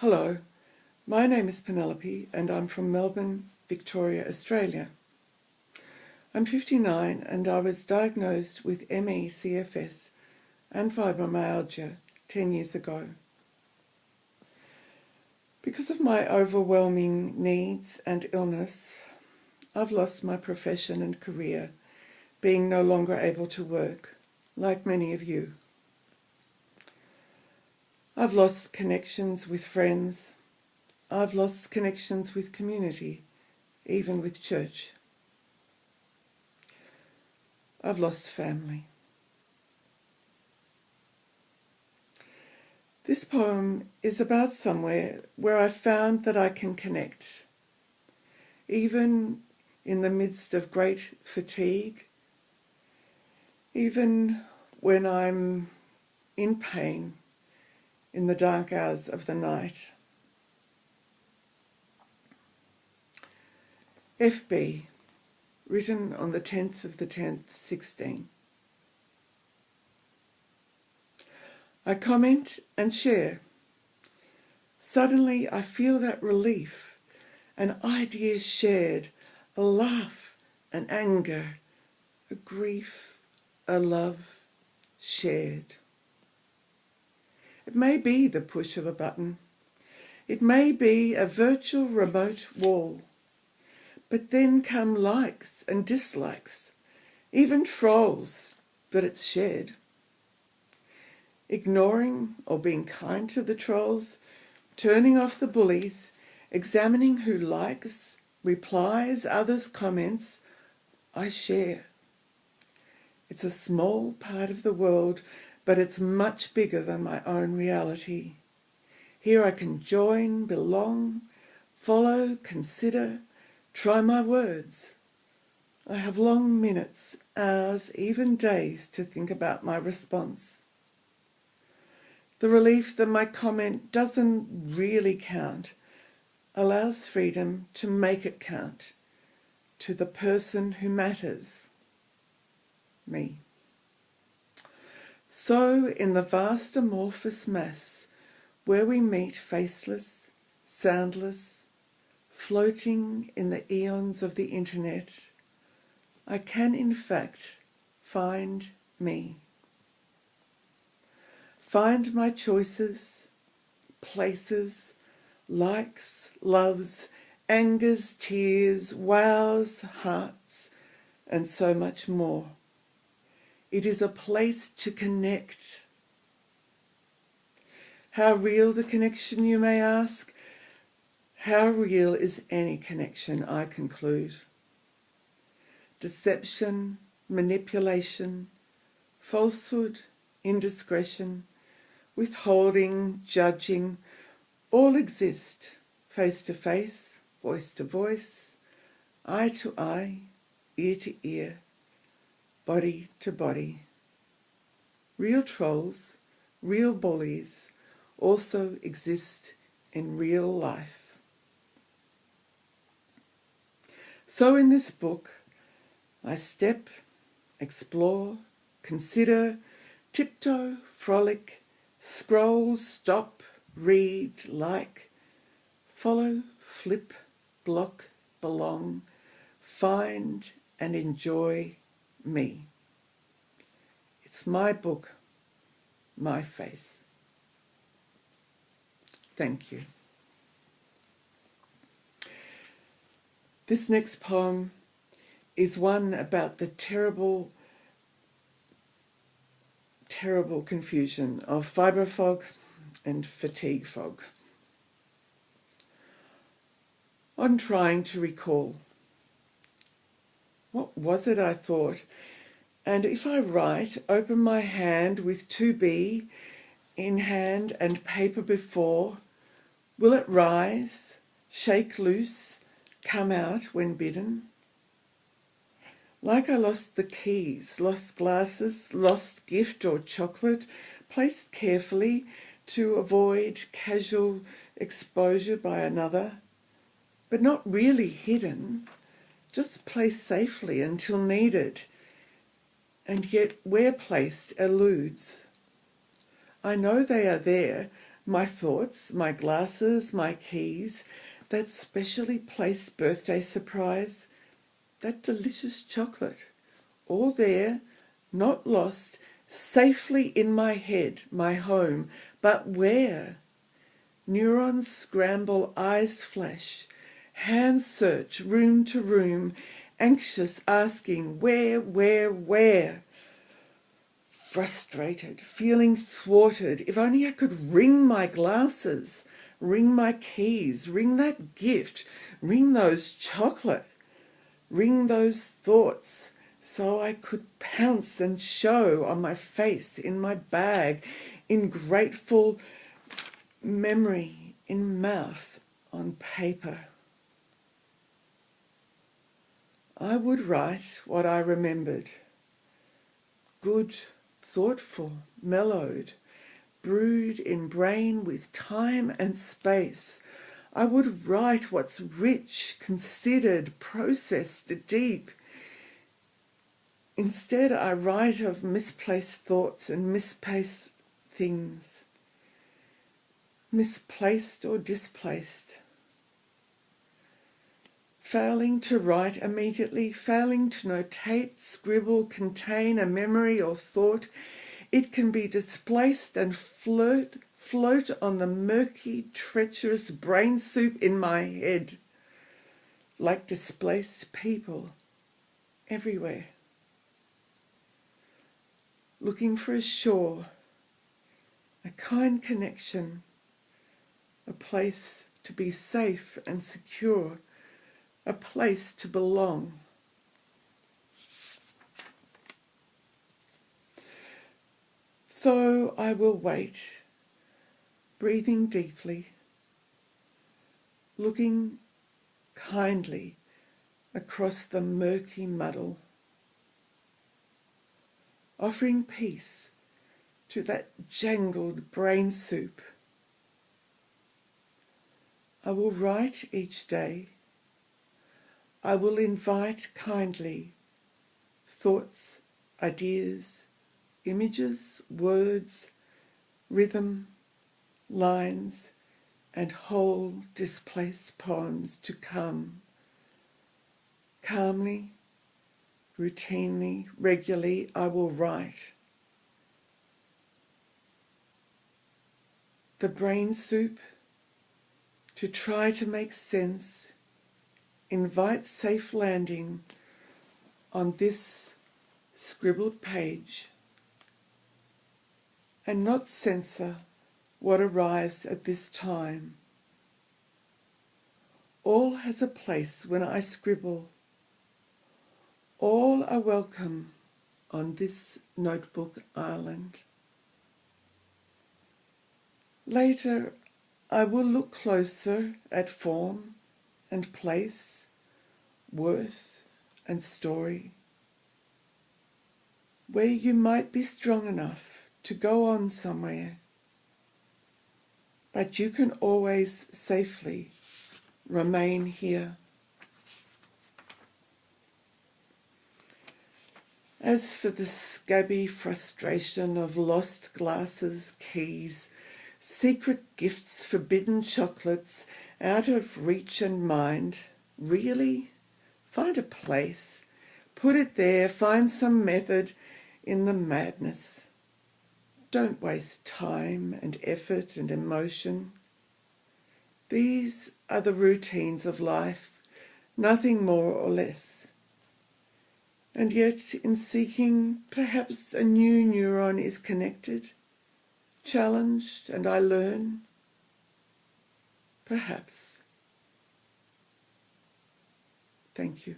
Hello, my name is Penelope and I'm from Melbourne, Victoria, Australia. I'm 59 and I was diagnosed with ME/CFS and fibromyalgia 10 years ago. Because of my overwhelming needs and illness, I've lost my profession and career, being no longer able to work, like many of you. I've lost connections with friends. I've lost connections with community, even with church. I've lost family. This poem is about somewhere where I found that I can connect, even in the midst of great fatigue, even when I'm in pain in the dark hours of the night. FB, written on the 10th of the 10th, 16. I comment and share. Suddenly I feel that relief, an idea shared, a laugh, an anger, a grief, a love shared. It may be the push of a button. It may be a virtual remote wall. But then come likes and dislikes, even trolls, but it's shared. Ignoring or being kind to the trolls, turning off the bullies, examining who likes, replies others' comments, I share. It's a small part of the world but it's much bigger than my own reality. Here I can join, belong, follow, consider, try my words. I have long minutes, hours, even days to think about my response. The relief that my comment doesn't really count allows freedom to make it count to the person who matters, me. So in the vast amorphous mass where we meet faceless, soundless, floating in the eons of the internet, I can in fact find me. Find my choices, places, likes, loves, angers, tears, wows, hearts, and so much more. It is a place to connect. How real the connection, you may ask? How real is any connection, I conclude? Deception, manipulation, falsehood, indiscretion, withholding, judging, all exist face to face, voice to voice, eye to eye, ear to ear, body to body. Real trolls, real bullies also exist in real life. So in this book, I step, explore, consider, tiptoe, frolic, scroll, stop, read, like, follow, flip, block, belong, find and enjoy me. It's my book, my face. Thank you. This next poem is one about the terrible, terrible confusion of fibro fog and fatigue fog. I'm trying to recall what was it I thought? And if I write, open my hand with 2B in hand and paper before, will it rise, shake loose, come out when bidden? Like I lost the keys, lost glasses, lost gift or chocolate, placed carefully to avoid casual exposure by another, but not really hidden, just placed safely until needed, and yet where placed eludes. I know they are there, My thoughts, my glasses, my keys, that specially placed birthday surprise, that delicious chocolate, all there, not lost, safely in my head, my home, but where? Neurons scramble, eyes flash, hands search room to room, anxious, asking where, where, where? Frustrated, feeling thwarted, if only I could ring my glasses, ring my keys, ring that gift, ring those chocolate, ring those thoughts, so I could pounce and show on my face, in my bag, in grateful memory, in mouth, on paper. I would write what I remembered. Good, thoughtful, mellowed, brewed in brain with time and space. I would write what's rich, considered, processed, deep, Instead, I write of misplaced thoughts and misplaced things, misplaced or displaced. Failing to write immediately, failing to notate, scribble, contain a memory or thought, it can be displaced and float, float on the murky, treacherous brain soup in my head, like displaced people everywhere. Looking for a shore, a kind connection, a place to be safe and secure, a place to belong. So I will wait, breathing deeply, looking kindly across the murky muddle offering peace to that jangled brain soup. I will write each day. I will invite kindly thoughts, ideas, images, words, rhythm, lines, and whole displaced poems to come calmly routinely, regularly, I will write. The brain soup, to try to make sense, invite safe landing on this scribbled page and not censor what arrives at this time. All has a place when I scribble all are welcome on this notebook island. Later, I will look closer at form and place, worth and story, where you might be strong enough to go on somewhere, but you can always safely remain here. As for the scabby frustration of lost glasses, keys, secret gifts, forbidden chocolates, out of reach and mind, really? Find a place, put it there, find some method in the madness. Don't waste time and effort and emotion. These are the routines of life, nothing more or less. And yet, in seeking, perhaps a new neuron is connected, challenged, and I learn. Perhaps. Thank you.